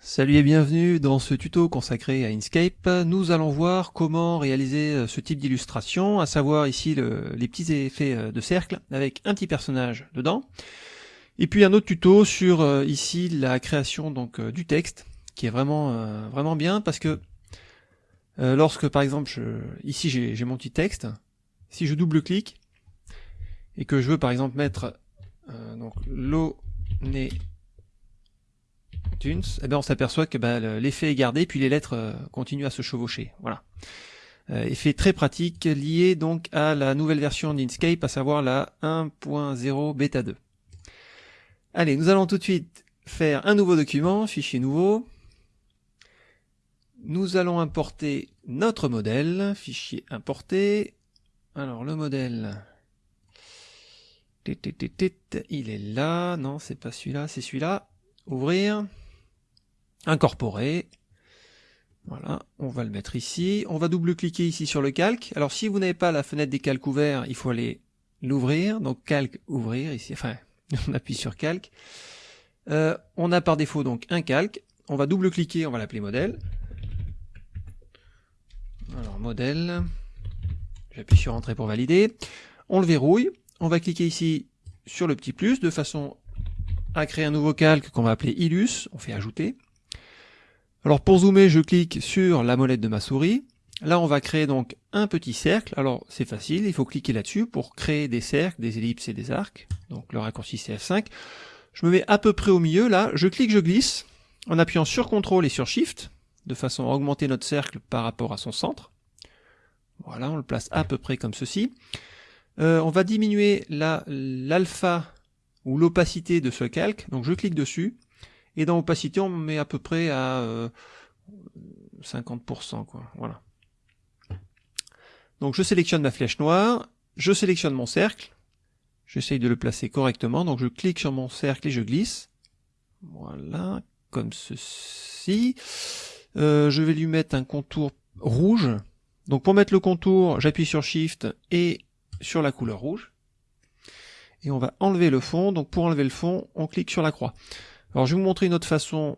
Salut et bienvenue dans ce tuto consacré à Inkscape. Nous allons voir comment réaliser euh, ce type d'illustration, à savoir ici le, les petits effets euh, de cercle avec un petit personnage dedans. Et puis un autre tuto sur euh, ici la création donc du texte, qui est vraiment vraiment bien parce que lorsque par exemple je, ici j'ai mon petit texte, si je double-clique et que je veux par exemple mettre donc l'eau Eh ben on s'aperçoit que ben, l'effet est gardé, puis les lettres euh, continuent à se chevaucher. Voilà. Euh, effet très pratique lié donc à la nouvelle version d'Inkscape, à savoir la 1.0 bêta 2. Allez, nous allons tout de suite faire un nouveau document, fichier nouveau. Nous allons importer notre modèle, fichier importé. Alors le modèle, il est là, non c'est pas celui-là, c'est celui-là. Ouvrir incorporer. Voilà, on va le mettre ici. On va double-cliquer ici sur le calque. Alors si vous n'avez pas la fenêtre des calques ouverts, il faut aller l'ouvrir. Donc calque, ouvrir ici. Enfin, on appuie sur calque. Euh, on a par défaut donc un calque. On va double-cliquer, on va l'appeler modèle. Alors modèle. J'appuie sur entrée pour valider. On le verrouille. On va cliquer ici sur le petit plus de façon à créer un nouveau calque qu'on va appeler Illus. On fait ajouter. Alors pour zoomer, je clique sur la molette de ma souris. Là, on va créer donc un petit cercle. Alors c'est facile, il faut cliquer là-dessus pour créer des cercles, des ellipses et des arcs. Donc le raccourci c'est F5. Je me mets à peu près au milieu, là, je clique, je glisse, en appuyant sur CTRL et sur SHIFT, de façon à augmenter notre cercle par rapport à son centre. Voilà, on le place à peu près comme ceci. Euh, on va diminuer l'alpha ou l'opacité de ce calque, donc je clique dessus, et dans opacité, on met à peu près à 50%, euh. Voilà. Donc je sélectionne ma flèche noire, je sélectionne mon cercle, j'essaye de le placer correctement, donc je clique sur mon cercle et je glisse. Voilà, comme ceci. Euh, je vais lui mettre un contour rouge. Donc pour mettre le contour, j'appuie sur Shift et sur la couleur rouge. Et on va enlever le fond. Donc pour enlever le fond, on clique sur la croix. Alors je vais vous montrer une autre façon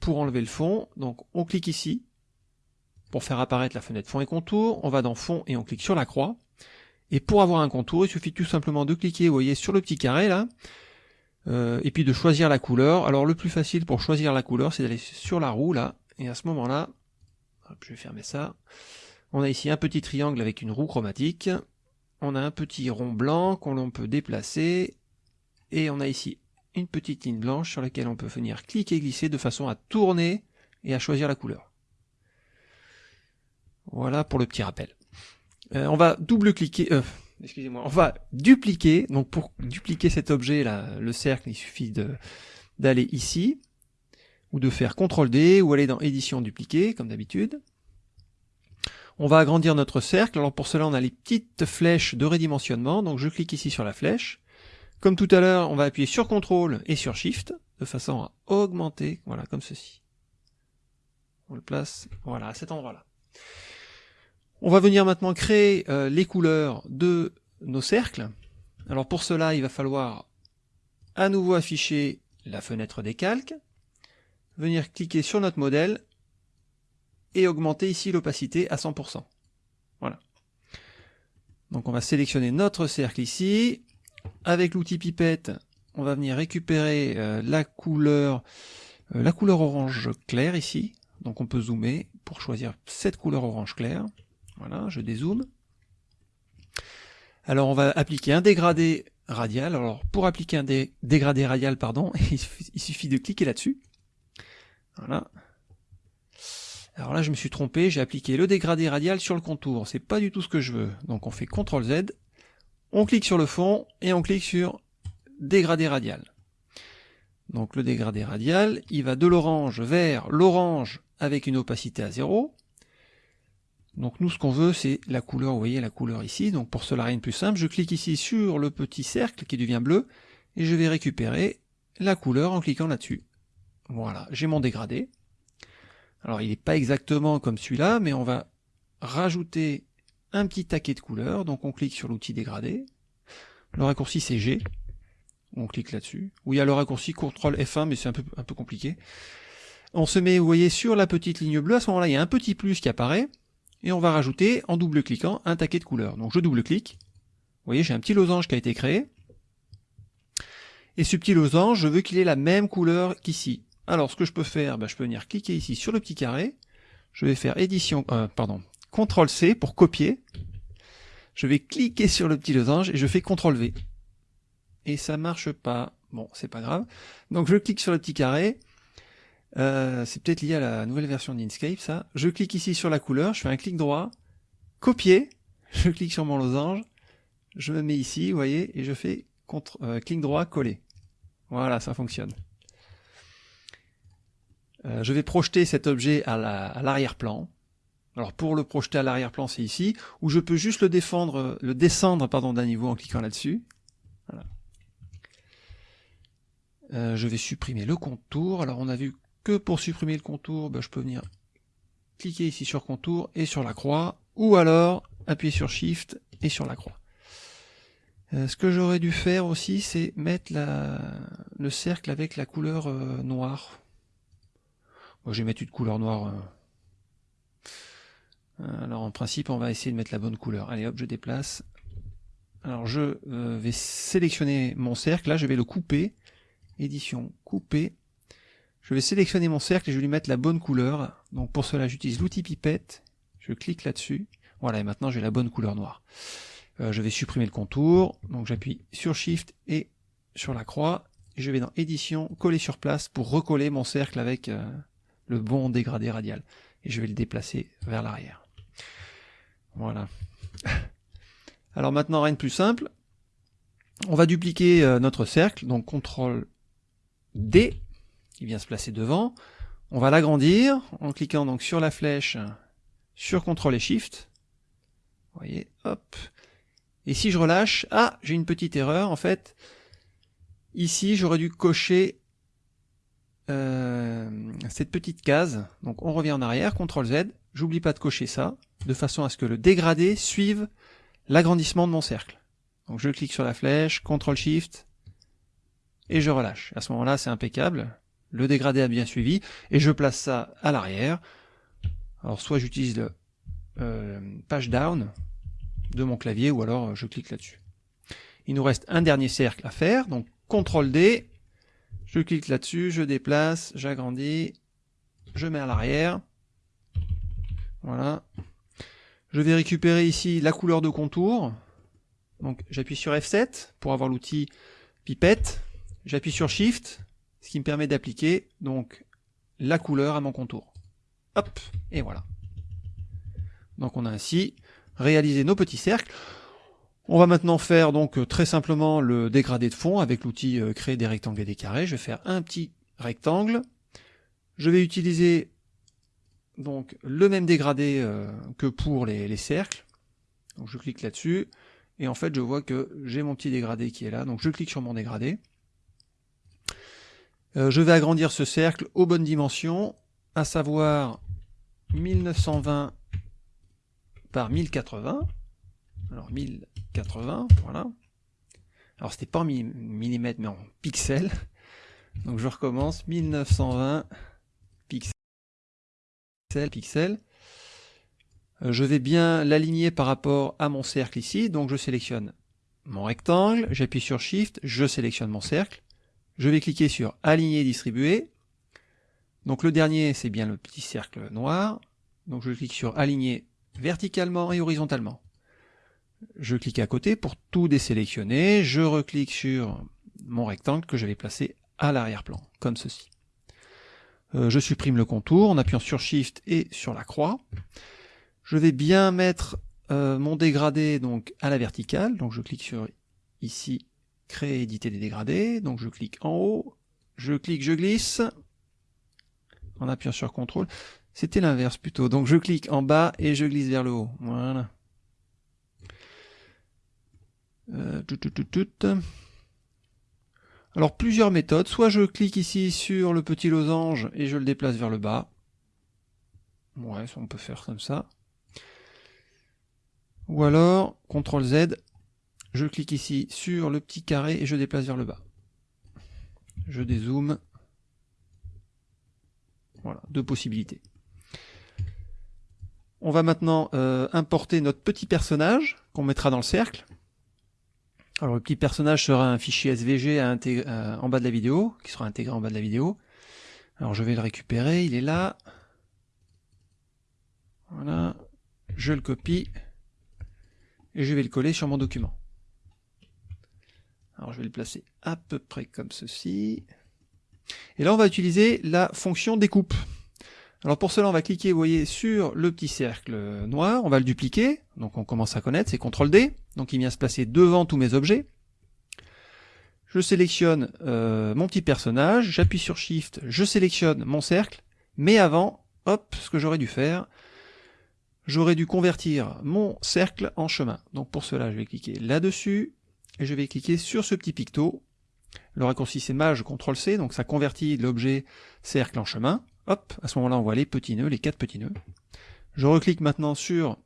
pour enlever le fond. Donc on clique ici pour faire apparaître la fenêtre fond et contour. On va dans fond et on clique sur la croix. Et pour avoir un contour, il suffit tout simplement de cliquer, vous voyez, sur le petit carré là, euh, et puis de choisir la couleur. Alors le plus facile pour choisir la couleur, c'est d'aller sur la roue là, et à ce moment-là, je vais fermer ça. On a ici un petit triangle avec une roue chromatique. On a un petit rond blanc qu'on peut déplacer. Et on a ici une petite ligne blanche sur laquelle on peut venir cliquer et glisser de façon à tourner et à choisir la couleur. Voilà pour le petit rappel. Euh, on va double-cliquer, euh, excusez-moi, on va dupliquer. Donc pour dupliquer cet objet le cercle, il suffit d'aller ici ou de faire CTRL D ou aller dans édition dupliquer comme d'habitude. On va agrandir notre cercle. Alors pour cela, on a les petites flèches de redimensionnement. Donc je clique ici sur la flèche. Comme tout à l'heure, on va appuyer sur CTRL et sur SHIFT, de façon à augmenter, voilà, comme ceci. On le place, voilà, à cet endroit-là. On va venir maintenant créer euh, les couleurs de nos cercles. Alors pour cela, il va falloir à nouveau afficher la fenêtre des calques, venir cliquer sur notre modèle et augmenter ici l'opacité à 100%. Voilà. Donc on va sélectionner notre cercle ici, avec l'outil pipette, on va venir récupérer euh, la couleur euh, la couleur orange clair ici. Donc on peut zoomer pour choisir cette couleur orange clair. Voilà, je dézoome. Alors on va appliquer un dégradé radial. Alors pour appliquer un dégradé radial, pardon, il suffit de cliquer là-dessus. Voilà. Alors là je me suis trompé, j'ai appliqué le dégradé radial sur le contour. C'est pas du tout ce que je veux. Donc on fait CTRL Z on clique sur le fond et on clique sur dégradé radial. Donc le dégradé radial, il va de l'orange vers l'orange avec une opacité à 0. Donc nous ce qu'on veut c'est la couleur, vous voyez la couleur ici, donc pour cela rien de plus simple, je clique ici sur le petit cercle qui devient bleu, et je vais récupérer la couleur en cliquant là-dessus. Voilà, j'ai mon dégradé. Alors il n'est pas exactement comme celui-là, mais on va rajouter un petit taquet de couleurs, donc on clique sur l'outil dégradé, le raccourci c'est G, On clique là-dessus. Ou il y a le raccourci CTRL F1, mais c'est un peu, un peu compliqué. On se met, vous voyez, sur la petite ligne bleue. À ce moment-là, il y a un petit plus qui apparaît. Et on va rajouter, en double-cliquant, un taquet de couleurs. Donc je double-clique. Vous voyez, j'ai un petit losange qui a été créé. Et ce petit losange, je veux qu'il ait la même couleur qu'ici. Alors, ce que je peux faire, ben, je peux venir cliquer ici sur le petit carré. Je vais faire édition, euh, pardon, CTRL C pour copier. Je vais cliquer sur le petit losange et je fais CTRL V. Et ça marche pas. Bon, c'est pas grave. Donc je clique sur le petit carré. Euh, c'est peut-être lié à la nouvelle version d'Inkscape, ça. Je clique ici sur la couleur, je fais un clic droit, copier, je clique sur mon losange, je me mets ici, vous voyez, et je fais euh, clic droit, coller. Voilà, ça fonctionne. Euh, je vais projeter cet objet à l'arrière-plan. Alors pour le projeter à l'arrière-plan, c'est ici, où je peux juste le, défendre, le descendre d'un niveau en cliquant là-dessus. Euh, je vais supprimer le contour. Alors on a vu que pour supprimer le contour, ben, je peux venir cliquer ici sur contour et sur la croix, ou alors appuyer sur Shift et sur la croix. Euh, ce que j'aurais dû faire aussi, c'est mettre le cercle avec la couleur euh, noire. Moi, je vais mettre une couleur noire euh, alors en principe, on va essayer de mettre la bonne couleur. Allez hop, je déplace. Alors je euh, vais sélectionner mon cercle. Là, je vais le couper. Édition, couper. Je vais sélectionner mon cercle et je vais lui mettre la bonne couleur. Donc pour cela, j'utilise l'outil pipette. Je clique là-dessus. Voilà, et maintenant j'ai la bonne couleur noire. Euh, je vais supprimer le contour. Donc j'appuie sur Shift et sur la croix. Je vais dans Édition, coller sur place pour recoller mon cercle avec le bon dégradé radial. Et je vais le déplacer vers l'arrière. Voilà. Alors maintenant, rien de plus simple. On va dupliquer euh, notre cercle, donc CTRL D, qui vient se placer devant. On va l'agrandir en cliquant donc sur la flèche, sur CTRL et SHIFT. Vous voyez, hop. Et si je relâche, ah, j'ai une petite erreur, en fait. Ici, j'aurais dû cocher euh, cette petite case. Donc on revient en arrière, CTRL Z, j'oublie pas de cocher ça, de façon à ce que le dégradé suive l'agrandissement de mon cercle. Donc je clique sur la flèche, CTRL SHIFT, et je relâche. À ce moment-là, c'est impeccable. Le dégradé a bien suivi, et je place ça à l'arrière. Alors soit j'utilise le euh, page down de mon clavier, ou alors je clique là-dessus. Il nous reste un dernier cercle à faire, donc CTRL D, je clique là-dessus, je déplace, j'agrandis, je mets à l'arrière. Voilà. Je vais récupérer ici la couleur de contour. Donc j'appuie sur F7 pour avoir l'outil pipette. J'appuie sur Shift, ce qui me permet d'appliquer donc la couleur à mon contour. Hop, et voilà. Donc on a ainsi réalisé nos petits cercles. On va maintenant faire donc très simplement le dégradé de fond avec l'outil euh, créer des rectangles et des carrés. Je vais faire un petit rectangle. Je vais utiliser donc le même dégradé euh, que pour les, cercles. Donc je clique là-dessus et en fait je vois que j'ai mon petit dégradé qui est là. Donc je clique sur mon dégradé. Euh, je vais agrandir ce cercle aux bonnes dimensions, à savoir 1920 par 1080. Alors 1080, voilà. Alors c'était pas en millimètres mais en pixels. Donc je recommence 1920 pixels Euh, je vais bien l'aligner par rapport à mon cercle ici, donc je sélectionne mon rectangle, j'appuie sur Shift, je sélectionne mon cercle, je vais cliquer sur Aligner distribuer. Donc le dernier, c'est bien le petit cercle noir, donc je clique sur Aligner verticalement et horizontalement. Je clique à côté pour tout désélectionner, je reclique sur mon rectangle que je vais placer à l'arrière-plan, comme ceci. Euh, je supprime le contour en appuyant sur Shift et sur la croix. Je vais bien mettre euh, mon dégradé donc à la verticale. Donc je clique sur ici, créer, éditer des dégradés. Donc je clique en haut, je clique, je glisse en appuyant sur CTRL. C'était l'inverse plutôt. Donc je clique en bas et je glisse vers le haut. Voilà. Euh, tout, alors plusieurs méthodes, soit je clique ici sur le petit losange et je le déplace vers le bas. Ouais, on peut faire comme ça. Ou alors, CTRL Z, je clique ici sur le petit carré et je déplace vers le bas. Je dézoome. Voilà, deux possibilités. On va maintenant euh, importer notre petit personnage qu'on mettra dans le cercle. Alors le petit personnage sera un fichier SVG à euh, en bas de la vidéo, qui sera intégré en bas de la vidéo. Alors je vais le récupérer, il est là. Voilà, je le copie et je vais le coller sur mon document. Alors je vais le placer à peu près comme ceci. Et là on va utiliser la fonction découpe. Alors pour cela on va cliquer, voyez, sur le petit cercle noir, on va le dupliquer, donc on commence à connaître, c'est CTRL D, donc il vient se placer devant tous mes objets. Je sélectionne euh, mon petit personnage, j'appuie sur Shift, je sélectionne mon cercle, mais avant, hop, ce que j'aurais dû faire, j'aurais dû convertir mon cercle en chemin. Donc pour cela, je vais cliquer là-dessus, et je vais cliquer sur ce petit picto. Le raccourci c'est Maj, CTRL C, donc ça convertit l'objet cercle en chemin. Hop, à ce moment-là, on voit les petits nœuds, les quatre petits nœuds. Je reclique maintenant sur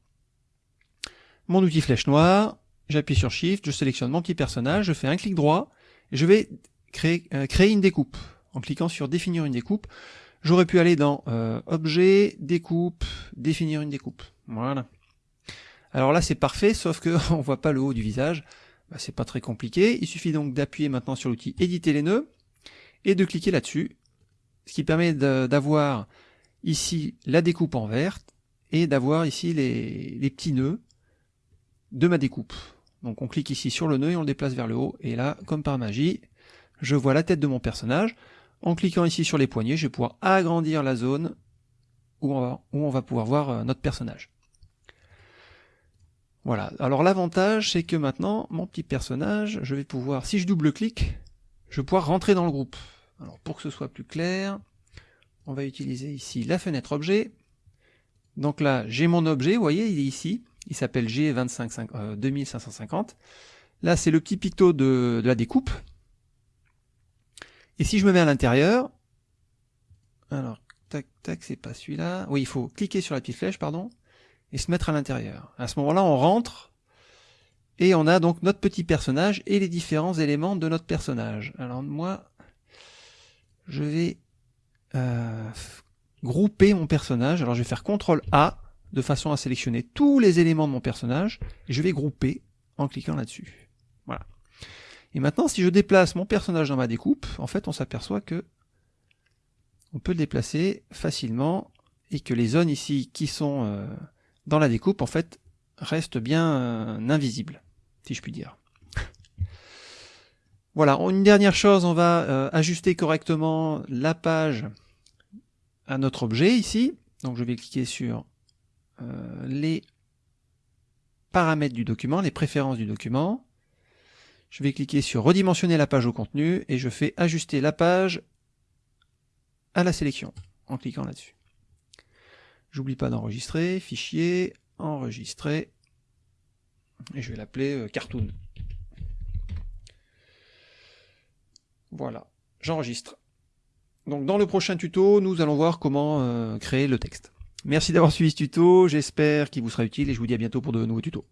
mon outil flèche noire, j'appuie sur Shift, je sélectionne mon petit personnage, je fais un clic droit, et je vais créer, euh, créer une découpe. En cliquant sur définir une découpe, j'aurais pu aller dans euh, objet, découpe, définir une découpe. Voilà. Alors là c'est parfait, sauf que on voit pas le haut du visage. Bah, c'est pas très compliqué. Il suffit donc d'appuyer maintenant sur l'outil éditer les nœuds et de cliquer là-dessus. Ce qui permet d'avoir ici la découpe en vert et d'avoir ici les, petits nœuds de ma découpe. Donc on clique ici sur le nœud et on le déplace vers le haut. Et là, comme par magie, je vois la tête de mon personnage. En cliquant ici sur les poignets, je vais pouvoir agrandir la zone où on va, où on va pouvoir voir euh, notre personnage. Voilà, alors l'avantage c'est que maintenant, mon petit personnage, je vais pouvoir, si je double-clique, je vais pouvoir rentrer dans le groupe. Alors pour que ce soit plus clair, on va utiliser ici la fenêtre objet. Donc là, j'ai mon objet, vous voyez, il est ici, il s'appelle G2550. 2550. Euh, là, c'est le petit picto de, de la découpe. Et si je me mets à l'intérieur, alors, tac, tac, c'est pas celui-là. Oui, il faut cliquer sur la petite flèche, pardon et se mettre à l'intérieur. À ce moment-là, on rentre et on a donc notre petit personnage et les différents éléments de notre personnage. Alors moi, je vais euh, grouper mon personnage. Alors je vais faire CTRL A de façon à sélectionner tous les éléments de mon personnage je vais grouper en cliquant là-dessus. Voilà. Et maintenant, si je déplace mon personnage dans ma découpe, en fait, on s'aperçoit que on peut le déplacer facilement et que les zones ici qui sont euh, dans la découpe, en fait, reste bien euh, invisible, si je puis dire. Voilà, une dernière chose, on va euh, ajuster correctement la page à notre objet ici. Donc je vais cliquer sur euh, les paramètres du document, les préférences du document. Je vais cliquer sur redimensionner la page au contenu et je fais ajuster la page à la sélection en cliquant là-dessus. J'oublie pas d'enregistrer, fichier, enregistrer, et je vais l'appeler euh, cartoon. Voilà, j'enregistre. Donc dans le prochain tuto, nous allons voir comment euh, créer le texte. Merci d'avoir suivi ce tuto, j'espère qu'il vous sera utile et je vous dis à bientôt pour de nouveaux tutos.